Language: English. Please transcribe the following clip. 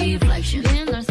reflection.